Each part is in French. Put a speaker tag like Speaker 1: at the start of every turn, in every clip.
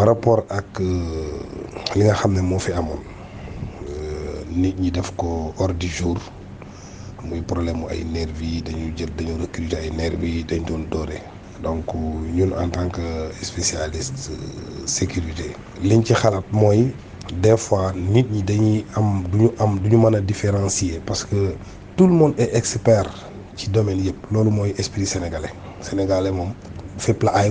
Speaker 1: par rapport ak li nga xam ne moo fi amoon nit ñi def ko hors du jour muy problème mu ay nervi yi dañuy jël dañoo recruter ay nervi yi dañ doon doore. Donc ñun en tant que spécialiste sécurité liñ ci xalaat mooy des fois nit ñi dañuy am du ñu am du ñu mën différencier parce que tout le monde est expert ci domaine yëpp. Loolu mooy esprit sénégalais. Sénégalais moom fépp la ay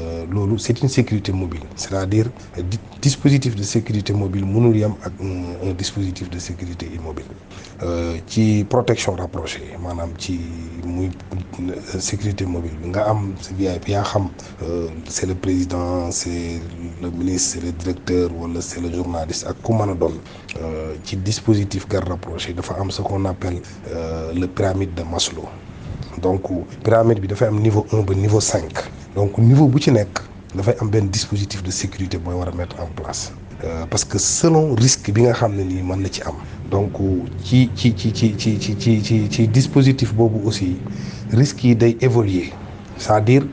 Speaker 1: c'est une sécurité mobile. C'est-à-dire dispositif de sécurité mobile mënul un dispositif de sécurité immobile. Ci protection rapprochée maanaam ci muy sécurité mobile c'est le président c'est le ministre le directeur wala c'est le journaliste ak ku mën a doon ci dispositif garde rapproché dafa am ce qu'on appelle le pyramide de Maslow. Donc pyramide bi dafay am niveau un niveau cinq donc niveau bu ci nekk dafay am benn dispositif de sécurité booy war a mettre en place. Parce que selon risque bi nga xam ne nii mën ci am. Donc ci ci ci ci ci ci ci ci dispositif boobu aussi risques yi day évoluer. C'est-à-dire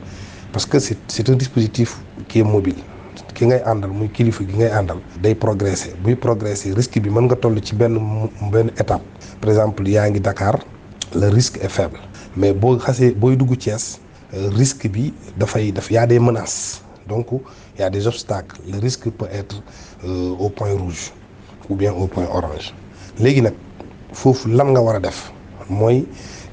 Speaker 1: parce que c'est c'est un dispositif qui est mobile. Ki ngay àndal muy kilifa gi ngay àndal day progresser. Buy progresser risque bi mën nga toll ci benn benn étape. Par exemple yaa ngi Dakar le risque est faible. Mais boo xasee booy dugg Thiès risque bi dafay daf y a des menaces. Donc il y a des obstacles. Le risque peut être euh, au point rouge ou bien au point orange. Léegi nag foofu lan nga war a def mooy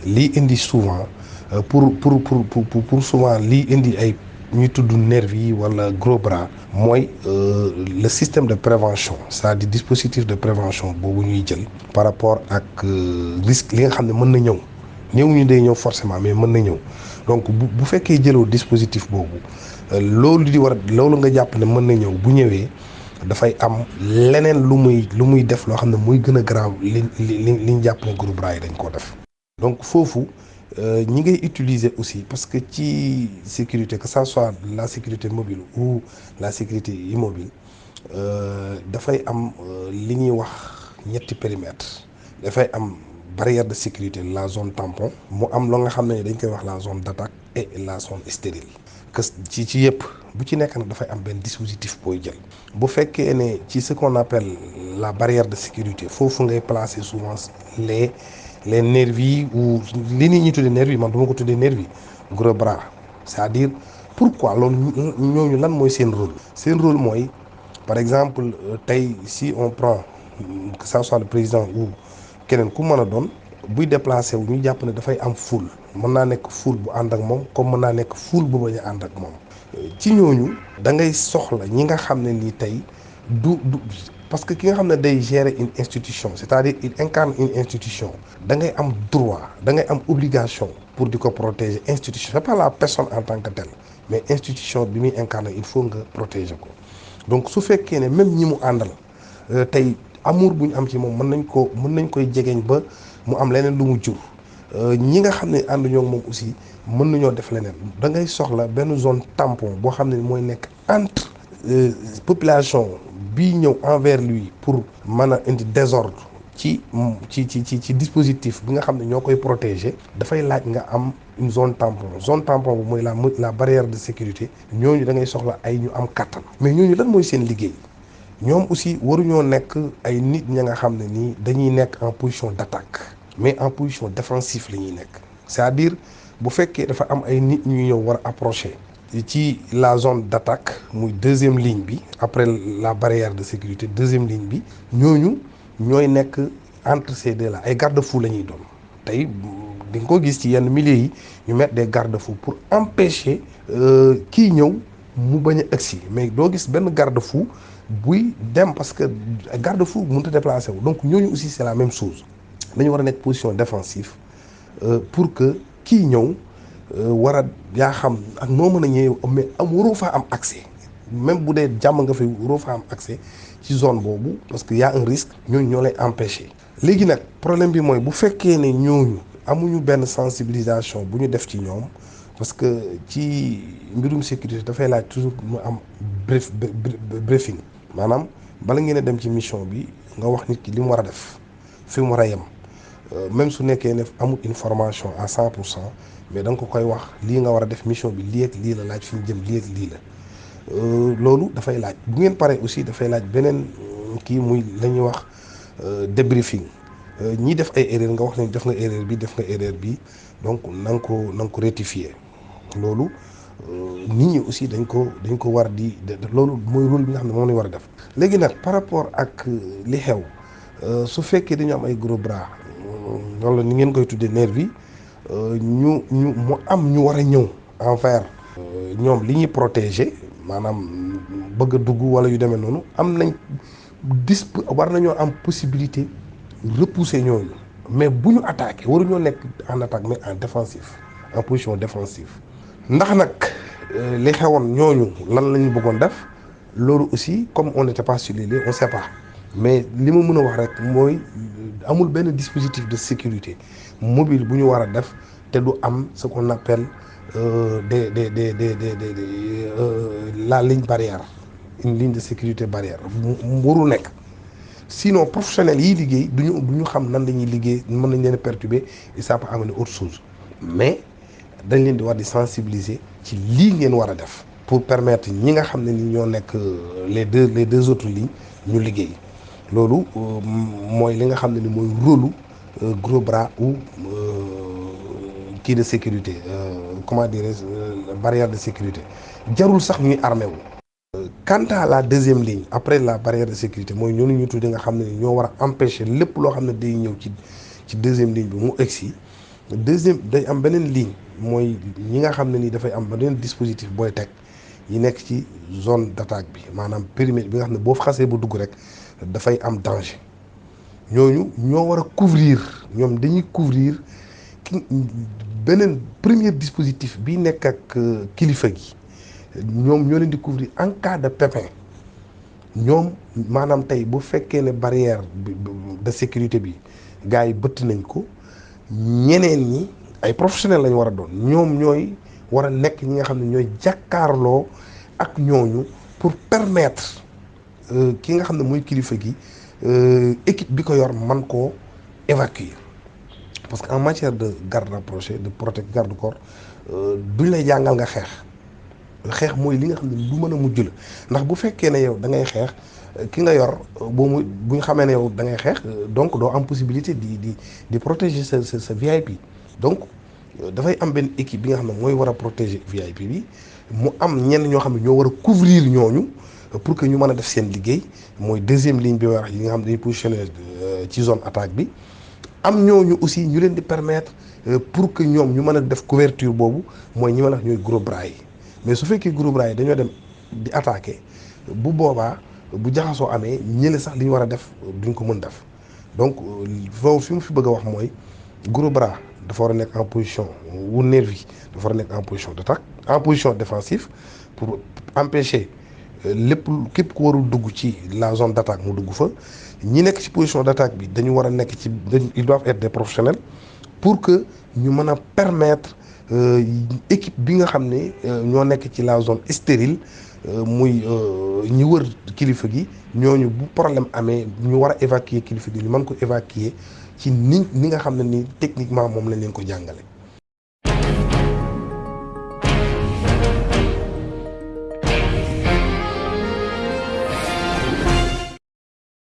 Speaker 1: lii indi souvent euh, pour pour pour pour pour souvent lii indi ay ñuy tudd nervi yi wala gros bras mooy euh, le système de prévention c'est-à-dire dispositif de prévention boobu ñuy jël par rapport ak risque li nga xam ne mën na ñëw néew ñu day ñëw forcément mais mën na ñëw donc bu bu fekkee jëloo dispositif boobu loolu di war a loolu nga jàpp ne mën na ñëw bu ñëwee dafay am leneen lu muy lu muy def loo xam ne muy gën a grave li li li ñu jàpp ne gros bras yi dañ koo def. donc foofu ñi ngay utiliser aussi parce que ci sécurité que ça soit la sécurité mobile ou la sécurité immobile dafay am li ñuy wax ñetti périmètre dafay am. Barrière de sécurité la zone tampon mu am loo nga la zone d'attaque et la zone stérile. Que ci ci yëpp bu ci nekk nag dafay dispositif booy jël. Bu fekkee ne ce qu'on appelle la barrière de sécurité foofu ngay placer souvent les les nervis ou li nit nervis man dama ko nervis gros bras. C'est-à-dire pourquoi loolu ñooñu lan mooy seen rôle? Rôle par exemple tey si on prend que ça soit le président ou keneen ku mën a doon buy déplacé wu ñu jàpp ne dafay am foule. Mën naa nekk foule bu ànd ak moom comme mën naa nekk foule bu bañ a ànd ak moom. Ci ñooñu da ngay soxla ñi nga xam ne nii tey du du parce que ki nga xam ne day gérer une institution c'est-à-dire il incarne une institution da ngay am droit da ngay obligation pour di ko protéger institution. C'est pas la personne en tant que telle mais institution bi muy incarner il faut nga protéger ko. Donc su fekkee même ñi mu àndal tey amour bu am ci moom mën nañ ko mën nañ koy ba mu am leneen lu mu jur. Ñi nga xam aussi mën zone tampon boo xam ne entre population bii ñëw envers lui pour mën a indi désordre ci ci ci ci dispositif bi nga xam ne ñoo protéger. Dafay laaj nga am une zone tampon. Zone tampon bu la la barrière de sécurité. Ñooñu da ngay soxla ay ñu am kattan. Mais ñooñu lan mooy seen liggéey? Ñoom aussi waruñoo nekk ay nit ña nga xam ne en position d'attaque mais en position défensive c'est-à-dire bu fekkee dafa am ay la zone d'attaque muy deuxième ligne après la barrière de sécurité deuxième ligne bi entre ces deux là ay garde-fou la ñuy doon. Tey di milieux yi ñu des garde-fous pour empêcher kii ñëw mu bañ a agsi mais doo gis benn garde-fou buy dem parce que garde-fou mënut a déplacer wu. Donc ñooñu aussi c'est la même chose. Dañu war a nekk position défensive pour que kii ñëw war a yaa xam ak noo mën a ñëwee mais am waroo faa am accès. Même bu dee jàmm nga fay waroo faa am accès ci zone boobu parce que y a un risque ñooñu ñoo lay empêcher. léegi nag problème bi mooy bu fekkee ne ñooñu amuñu benn sensibilisation bu ñu def ci ñoom parce que ci mbirum sécurité dafay laaj toujours mu briefing. Bala ngeen mission bi nga wax nit ki li mu mu yem. Même su nekkee ne amul information à cent pour cent mais da nga ko koy wax lii nga war mission bi lii ak lii la laaj fi ñu jëm aussi dafay laaj beneen kii muy la ñuy wax débriefing. Ñi def donc na loolu nit ñi aussi dañ ko dañ ko war di loolu mooy rôle bi nga lañ war def. par rapport ak li xew su fekkee dañu am ay gros bras wala ni ngeen koy nervi ñu ñu ñu war protéger bëgg wala yu war am possibilité repousser ñooñu mais bu ñu attaqué waruñoo nekk en attaque mais en défensif en position défensive ndax nag li xewoon ñooñu lan lañu bëggoon def loolu aussi comme on n'était pas sur les lieux on sait pas. Mais li ma mën a wax rek mooy amul benn dispositif de sécurité mobile bu ñu war a def te du am ce qu'on appelle des des des des des la ligne barrière une ligne de sécurité barrière warul nekk. Sinon professionnels yiy liggéey duñu du ñu xam nan la ñuy liggéey mën nañ leen perturber et ça peut amener autre chose. Mais dañ leen di war di sensibiliser ci lii ngeen war a def pour permettre ñi nga xam ne ni ñoo nekk les deux les deux autres lignes ñu liggéey. Loolu mooy li nga xam ne ni mooy rôlu gros bras ou kii de sécurité comment dirais-je barrière de sécurité. Jarul sax ñuy armé wu. quant à la deuxième ligne après la barrière de sécurité mooy ñooñu ñu tudde nga xam ne ñoo war a empêcher lépp loo xam ne day ñëw ci ci deuxième ligne bi mu egsi. Deuxième day am beneen ligne mooy ñi nga xam ne nii dafay am beneen dispositif booy teg yi nekk ci zone d'attaque bi maanaam périmètre bi nga xam ne boo xasee ba dugg rek dafay am danger. Ñooñu ñoo war a couvrir ñoom dañuy couvrir ki beneen premier dispositif bi nekk ak kilifa gi. Ñoom ñoo leen di couvrir en cas de ñoom maanaam tey bu fekkee ne barrière de sécurité bi gars yi bëtt nañ ko ñeneen ñi ay professionnels lañ war a doon. Ñoom ñooy war a nekk ñi nga xam ne ñooy jàkkaarloo ak ñooñu pour permettre ki nga xam ne mooy kilifa gi équipe bi ko yor man koo évacuer. Parce que en matière de garde rapproché de protect garde corps duñ lay jàngal nga xeex. Xeex mooy li nga xam ne lu mën a mujj la. Ndax bu fekkee ne yow da ngay xeex ki nga yor boo mu bu ñu xamee ne yow da ngay xeex donc doo am possibilité di di di protéger sa sa sa VIP donc dafay am benn équipe a protéger VIP bi mu am ñenn ñoo xam ne ñoo ñooñu pour que ñu mën a def deuxième ligne bi wax yi ñooñu aussi ñu leen di permettre pour que ñoom ñu mën a def couverture boobu mooy gros bras yi mais su fekkee gros bras yi dañoo dem di attaquer bu boobaa bu jaxasoo donc foofu fi mu fi bëgg a wax gros dafa war en position wu nervi dafa war en position d'attaque en position défensive pour empêcher lépp képp ku la zone d'attaque mu dugg fa. Ñi nekk ci position d'attaque bi dañu war a ils doivent être des professionnels pour que ñu mën permettre équipe bi nga xam ne ñoo nekk ci la zone stérile muy ñi wër kilifa gi ñooñu bu problème amee ñu war a évacuer kilifa gi ñu mën ko évacuer ci ni ni nga xam ne ni techniquement moom lañ leen